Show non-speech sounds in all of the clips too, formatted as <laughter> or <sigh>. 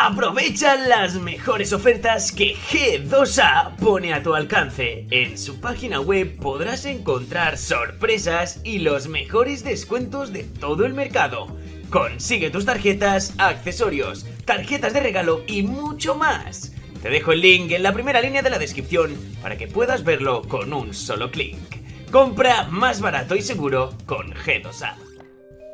Aprovecha las mejores ofertas que G2A pone a tu alcance. En su página web podrás encontrar sorpresas y los mejores descuentos de todo el mercado. Consigue tus tarjetas, accesorios, tarjetas de regalo y mucho más. Te dejo el link en la primera línea de la descripción para que puedas verlo con un solo clic. Compra más barato y seguro con G2A.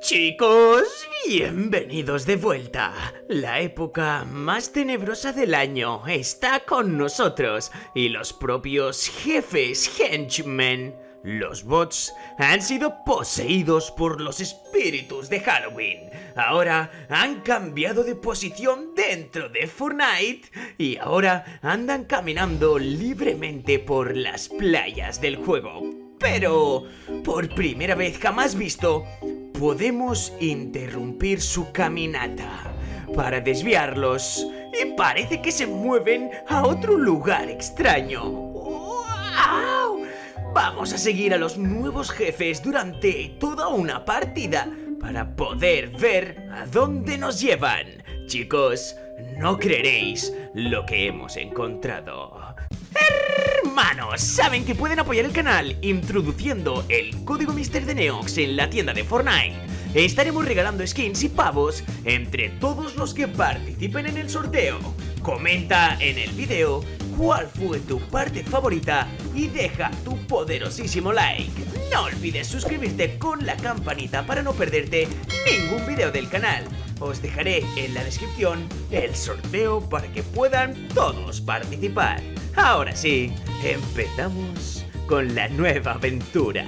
Chicos, bienvenidos de vuelta. La época más tenebrosa del año está con nosotros y los propios jefes henchmen. Los bots han sido poseídos por los espíritus de Halloween. Ahora han cambiado de posición dentro de Fortnite y ahora andan caminando libremente por las playas del juego. Pero, por primera vez jamás visto, podemos interrumpir su caminata para desviarlos y parece que se mueven a otro lugar extraño. ¡Wow! Vamos a seguir a los nuevos jefes durante toda una partida para poder ver a dónde nos llevan. Chicos, no creeréis lo que hemos encontrado. Hermanos, ¿saben que pueden apoyar el canal introduciendo el código Mister de Neox en la tienda de Fortnite? Estaremos regalando skins y pavos entre todos los que participen en el sorteo. Comenta en el video cuál fue tu parte favorita y deja tu poderosísimo like. No olvides suscribirte con la campanita para no perderte ningún video del canal. Os dejaré en la descripción el sorteo para que puedan todos participar. Ahora sí, empezamos con la nueva aventura.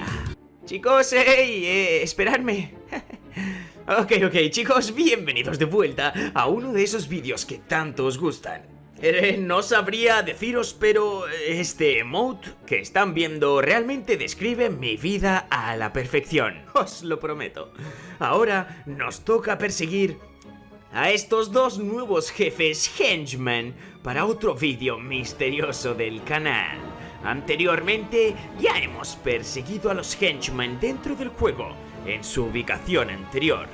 Chicos, hey, eh, esperadme. <laughs> ok, ok, chicos, bienvenidos de vuelta a uno de esos vídeos que tanto os gustan. Eh, no sabría deciros, pero este emote que están viendo realmente describe mi vida a la perfección, <laughs> os lo prometo. Ahora nos toca perseguir a estos dos nuevos jefes henchmen para otro vídeo misterioso del canal. Anteriormente ya hemos perseguido a los henchmen dentro del juego, en su ubicación anterior,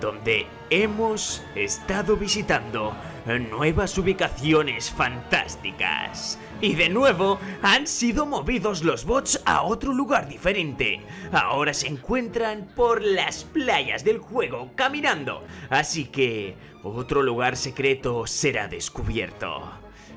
donde hemos estado visitando nuevas ubicaciones fantásticas. Y de nuevo han sido movidos los bots a otro lugar diferente. Ahora se encuentran por las playas del juego caminando. Así que otro lugar secreto será descubierto.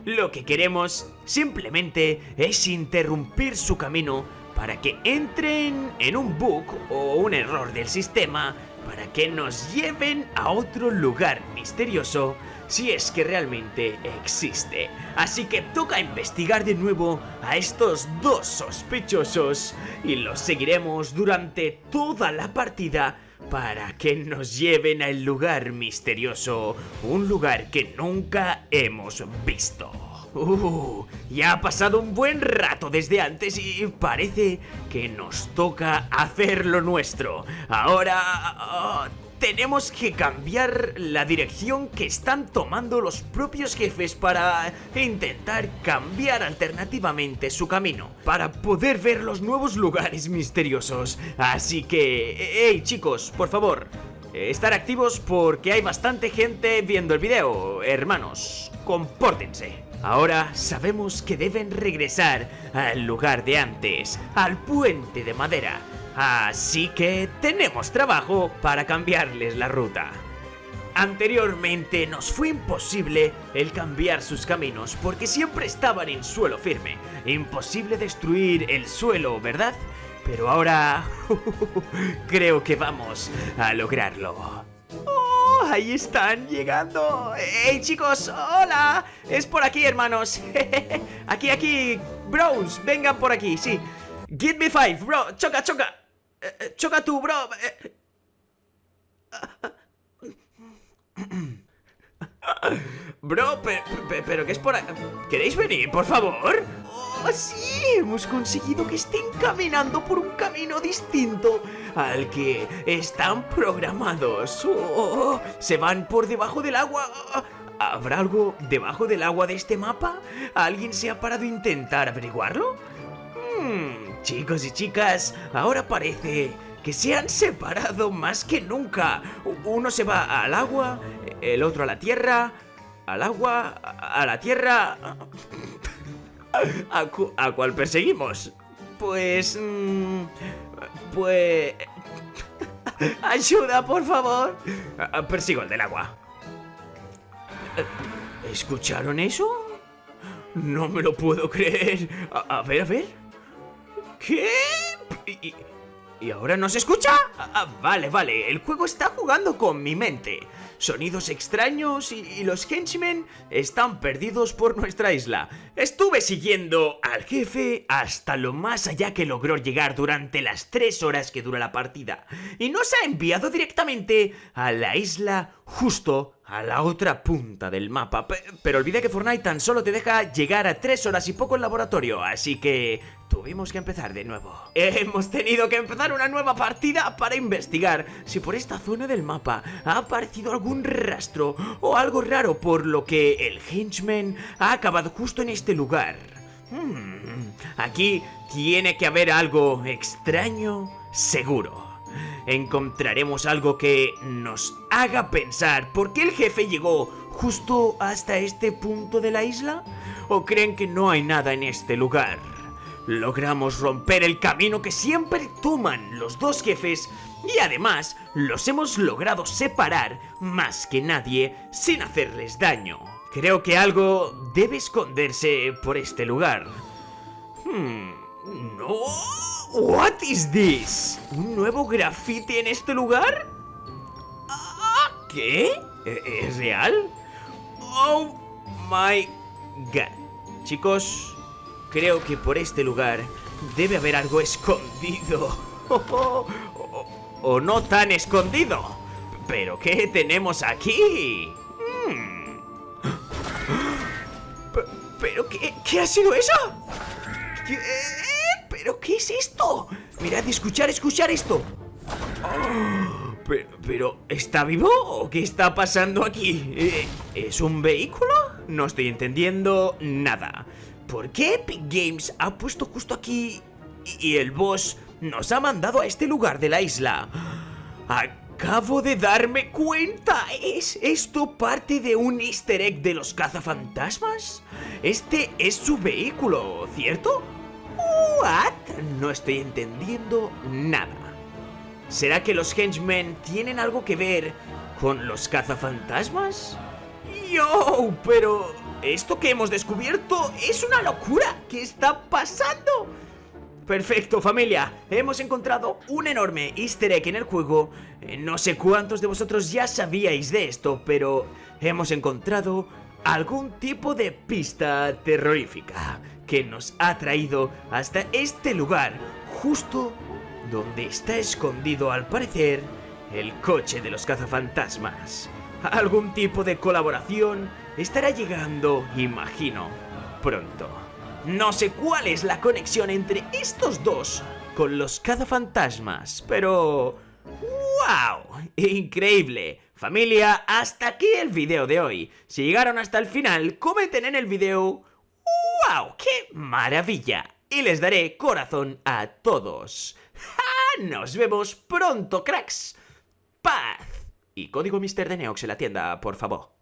Lo que queremos simplemente es interrumpir su camino para que entren en un bug o un error del sistema para que nos lleven a otro lugar misterioso si es que realmente existe. Así que toca investigar de nuevo a estos dos sospechosos y los seguiremos durante toda la partida para que nos lleven al lugar misterioso, un lugar que nunca hemos visto. Uh, ya ha pasado un buen rato desde antes y parece que nos toca hacer lo nuestro. Ahora... tenemos que cambiar la dirección que están tomando los propios jefes para intentar cambiar alternativamente su camino, para poder ver los nuevos lugares misteriosos. Así que, hey chicos, por favor, estar activos porque hay bastante gente viendo el video, hermanos, compórtense. Ahora sabemos que deben regresar al lugar de antes, al puente de madera. Así que tenemos trabajo para cambiarles la ruta. Anteriormente nos fue imposible el cambiar sus caminos porque siempre estaban en suelo firme. Imposible destruir el suelo, ¿verdad? Pero ahora <laughs> creo que vamos a lograrlo. ¡Oh! Ahí están llegando. ¡Hey chicos! ¡Hola! Es por aquí, hermanos. <laughs> aquí, aquí. Bros, vengan por aquí, sí. Give me five, bro. Choca, choca. Eh, eh, choca tú, bro. Eh. Bro, pero, pero, ¿qué es por ahí? ¿Queréis venir, por favor? ¡Oh, sí! Hemos conseguido que estén caminando por un camino distinto al que están programados. Oh, se van por debajo del agua. ¿Habrá algo debajo del agua de este mapa? ¿Alguien se ha parado a intentar averiguarlo? Hmm, Chicos y chicas, ahora parece que se han separado más que nunca. Uno se va al agua, el otro a la tierra al agua, a la tierra... ¿A, cuál perseguimos? Pues... Mm, pues... <laughs> ¡Ayuda, por favor! Persigo el del agua. ¿Escucharon eso? No me lo puedo creer. A, ver, a ver. ¿Qué? ¿Y, ahora no se escucha? Ah, vale, vale. El juego está jugando con mi mente sonidos extraños y, los henchmen están perdidos por nuestra isla. Estuve siguiendo al jefe hasta lo más allá que logró llegar durante las tres horas que dura la partida y nos ha enviado directamente a la isla justo a la otra punta del mapa. pero olvide que Fortnite tan solo te deja llegar a 3 horas y poco en laboratorio, así que tuvimos que empezar de nuevo. Hemos tenido que empezar una nueva partida para investigar si por esta zona del mapa ha aparecido algún rastro o algo raro, por lo que el henchman ha acabado justo en este lugar. Hmm, aquí tiene que haber algo extraño, seguro encontraremos algo que nos haga pensar por qué el jefe llegó justo hasta este punto de la isla? ¿O creen que no hay nada en este lugar? Logramos romper el camino que siempre toman los dos jefes y además los hemos logrado separar más que nadie sin hacerles daño. Creo que algo debe esconderse por este lugar. Hmm, no. What is this? ¿Un nuevo graffiti en este lugar? Ah, ¿Qué? ¿E-, ¿Es real? Oh my god. Chicos, creo que por este lugar debe haber algo escondido. <laughs> o, no tan escondido. ¿Pero qué tenemos aquí? Hmm. <gasps> ¿Pero qué, qué ha sido eso? ¿Qué? ¿Pero qué es esto? Mirad, escuchar, escuchar esto. <gasps> Oh, pero, ¿está vivo o qué está pasando aquí? Eh, ¿Es un vehículo? No estoy entendiendo nada. ¿Por qué Epic Games ha puesto justo aquí y el boss nos ha mandado a este lugar de la isla? Acabo de darme cuenta. ¿Es esto parte de un easter egg de los cazafantasmas? Este es su vehículo, ¿cierto? ¿What? No estoy entendiendo nada. ¿Será que los henchmen tienen algo que ver con los cazafantasmas? ¡Yo! Pero... Esto que hemos descubierto es una locura. ¿Qué está pasando? Perfecto familia, hemos encontrado un enorme easter egg en el juego eh, No sé cuántos de vosotros ya sabíais de esto, pero hemos encontrado algún tipo de pista terrorífica que nos ha traído hasta este lugar, justo donde está escondido al parecer el coche de los cazafantasmas. <laughs> Algún tipo de colaboración estará llegando, imagino, pronto. No sé cuál es la conexión entre estos dos con los cazafantasmas, pero... ¡Wow! ¡Increíble! Familia, hasta aquí el video de hoy. Si llegaron hasta el final, comenten en el video ¡Wow! ¡Qué maravilla! Y les daré corazón a todos. Nos vemos pronto, cracks. Paz. Código Mr. de Neox en la tienda, por favor.